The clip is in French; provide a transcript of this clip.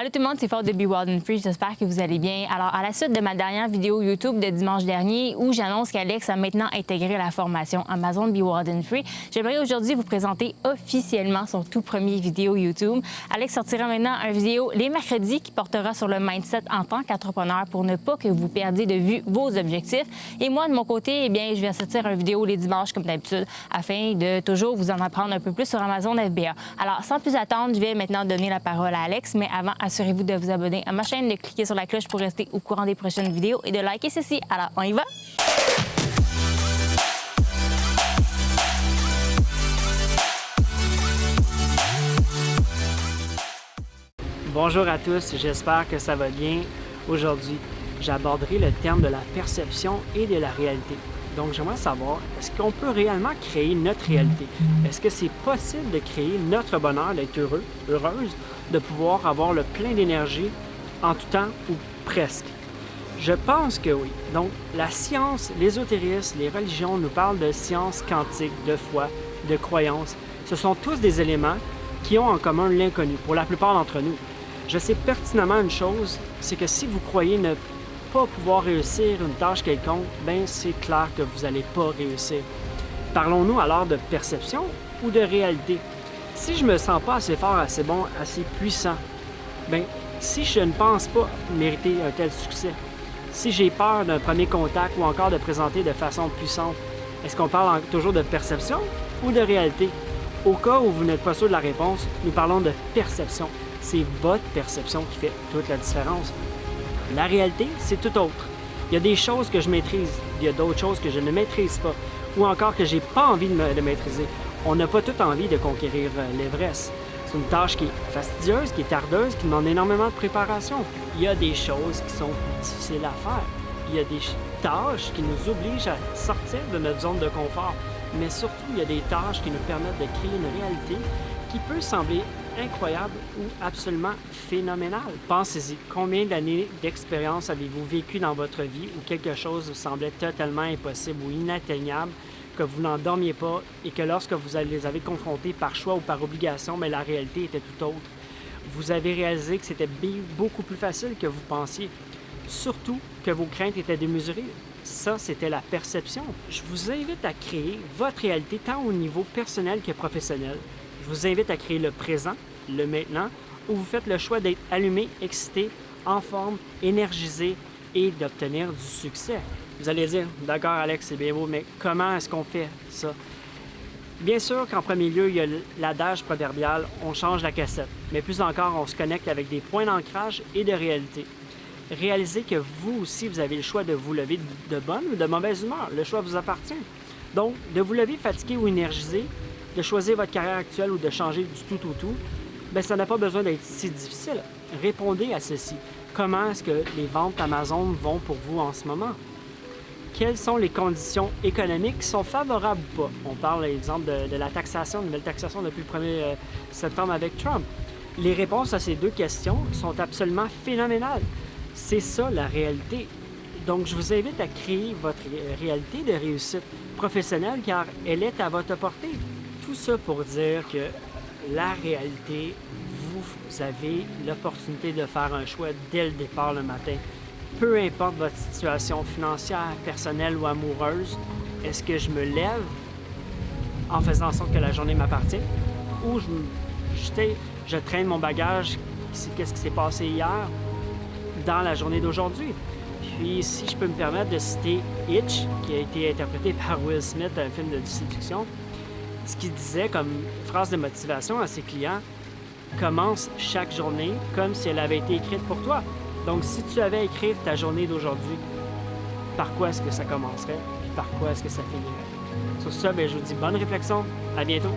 Allô tout le monde, c'est Fort de Be Wild Free, j'espère que vous allez bien. Alors, à la suite de ma dernière vidéo YouTube de dimanche dernier où j'annonce qu'Alex a maintenant intégré la formation Amazon Be Wild Free, j'aimerais aujourd'hui vous présenter officiellement son tout premier vidéo YouTube. Alex sortira maintenant une vidéo les mercredis qui portera sur le mindset en tant qu'entrepreneur pour ne pas que vous perdiez de vue vos objectifs. Et moi, de mon côté, eh bien, je vais sortir une vidéo les dimanches comme d'habitude afin de toujours vous en apprendre un peu plus sur Amazon FBA. Alors, sans plus attendre, je vais maintenant donner la parole à Alex, mais avant, assurez-vous de vous abonner à ma chaîne, de cliquer sur la cloche pour rester au courant des prochaines vidéos et de liker ceci. Alors, on y va? Bonjour à tous, j'espère que ça va bien. Aujourd'hui, j'aborderai le terme de la perception et de la réalité. Donc, j'aimerais savoir, est-ce qu'on peut réellement créer notre réalité? Est-ce que c'est possible de créer notre bonheur, d'être heureux, heureuse, de pouvoir avoir le plein d'énergie en tout temps ou presque? Je pense que oui. Donc, la science, l'ésotérisme, les religions nous parlent de science quantique, de foi, de croyance. Ce sont tous des éléments qui ont en commun l'inconnu pour la plupart d'entre nous. Je sais pertinemment une chose, c'est que si vous croyez ne pas pouvoir réussir une tâche quelconque, ben c'est clair que vous n'allez pas réussir. Parlons-nous alors de perception ou de réalité? Si je me sens pas assez fort, assez bon, assez puissant, ben si je ne pense pas mériter un tel succès, si j'ai peur d'un premier contact ou encore de présenter de façon puissante, est-ce qu'on parle toujours de perception ou de réalité? Au cas où vous n'êtes pas sûr de la réponse, nous parlons de perception. C'est votre perception qui fait toute la différence. La réalité, c'est tout autre. Il y a des choses que je maîtrise, il y a d'autres choses que je ne maîtrise pas, ou encore que j'ai pas envie de, maîtriser. On n'a pas tout envie de conquérir euh, l'Everest. C'est une tâche qui est fastidieuse, qui est tardeuse, qui demande énormément de préparation. Il y a des choses qui sont difficiles à faire. Il y a des tâches qui nous obligent à sortir de notre zone de confort. Mais surtout, il y a des tâches qui nous permettent de créer une réalité qui peut sembler incroyable ou absolument phénoménal. Pensez-y, combien d'années d'expérience avez-vous vécu dans votre vie où quelque chose vous semblait totalement impossible ou inatteignable, que vous n'en dormiez pas et que lorsque vous les avez confrontés par choix ou par obligation, mais la réalité était tout autre? Vous avez réalisé que c'était beaucoup plus facile que vous pensiez. Surtout que vos craintes étaient démesurées. Ça, c'était la perception. Je vous invite à créer votre réalité tant au niveau personnel que professionnel. Vous invite à créer le présent, le maintenant, où vous faites le choix d'être allumé, excité, en forme, énergisé et d'obtenir du succès. Vous allez dire, d'accord Alex, c'est bien beau, mais comment est-ce qu'on fait ça? Bien sûr qu'en premier lieu, il y a l'adage proverbial « on change la cassette », mais plus encore, on se connecte avec des points d'ancrage et de réalité. Réalisez que vous aussi, vous avez le choix de vous lever de bonne ou de mauvaise humeur. Le choix vous appartient. Donc, de vous lever fatigué ou énergisé, de choisir votre carrière actuelle ou de changer du tout au tout, bien, ça n'a pas besoin d'être si difficile. Répondez à ceci. Comment est-ce que les ventes Amazon vont pour vous en ce moment? Quelles sont les conditions économiques? Qui sont favorables ou pas? On parle, par exemple, de, la taxation, de nouvelle taxation depuis le 1er euh, septembre avec Trump. Les réponses à ces deux questions sont absolument phénoménales. C'est ça la réalité. Donc, je vous invite à créer votre réalité de réussite professionnelle car elle est à votre portée. Tout ça pour dire que la réalité, vous avez l'opportunité de faire un choix dès le départ le matin. Peu importe votre situation financière, personnelle ou amoureuse, est-ce que je me lève en faisant en sorte que la journée m'appartient ou je, traîne mon bagage, qu'est-ce qui s'est passé hier dans la journée d'aujourd'hui? Puis, si je peux me permettre de citer Hitch, qui a été interprété par Will Smith, un film de séduction, ce qu'il disait comme phrase de motivation à ses clients, commence chaque journée comme si elle avait été écrite pour toi. Donc, si tu avais écrit ta journée d'aujourd'hui, par quoi est-ce que ça commencerait? Puis par quoi est-ce que ça finirait? Sur ça, ben, je vous dis bonne réflexion. À bientôt!